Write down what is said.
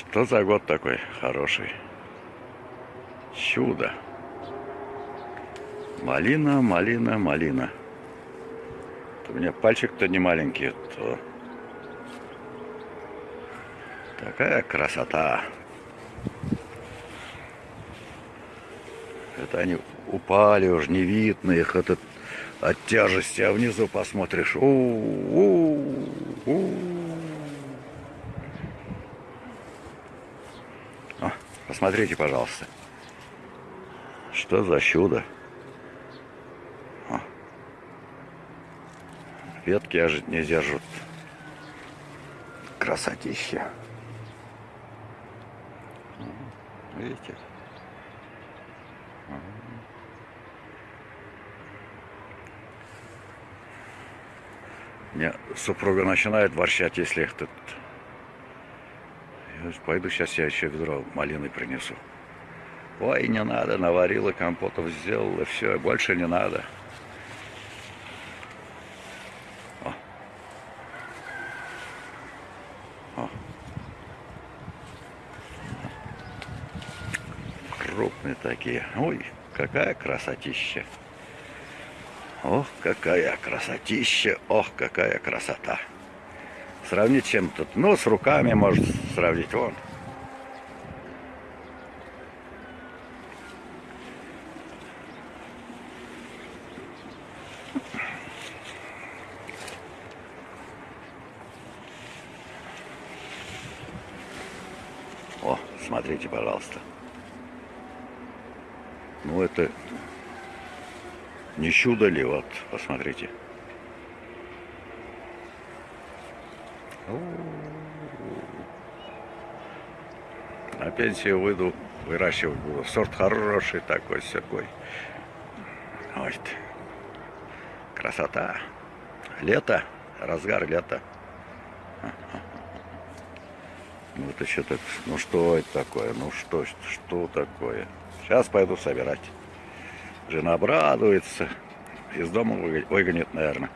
Что за год такой хороший? Чудо. Малина, малина, малина. У меня пальчик-то не маленький, то такая красота. Это они упали уже, не видно их этот от тяжести, а внизу посмотришь. У -у -у -у. О, посмотрите, пожалуйста. Что за чудо? О. Ветки аж не держат. Красотища. Видите? Мне супруга начинает ворчать, если их пойду сейчас я еще ведро малины принесу. Ой, не надо, наварила, компотов сделала, все, больше не надо. О. О. Крупные такие. Ой, какая красотища. Ох, какая красотища, ох, какая красота. Сравнить чем тут? Ну, с руками может сравнить, вон. О, смотрите, пожалуйста. Ну, это не чудо ли, вот, посмотрите. На пенсию выйду, выращивать буду. Сорт хороший такой, всякой. Вот. Красота. Лето, разгар лета. Ну это что так, ну что это такое, ну что, что такое? Сейчас пойду собирать. Жена обрадуется. Из дома выгонит, наверное.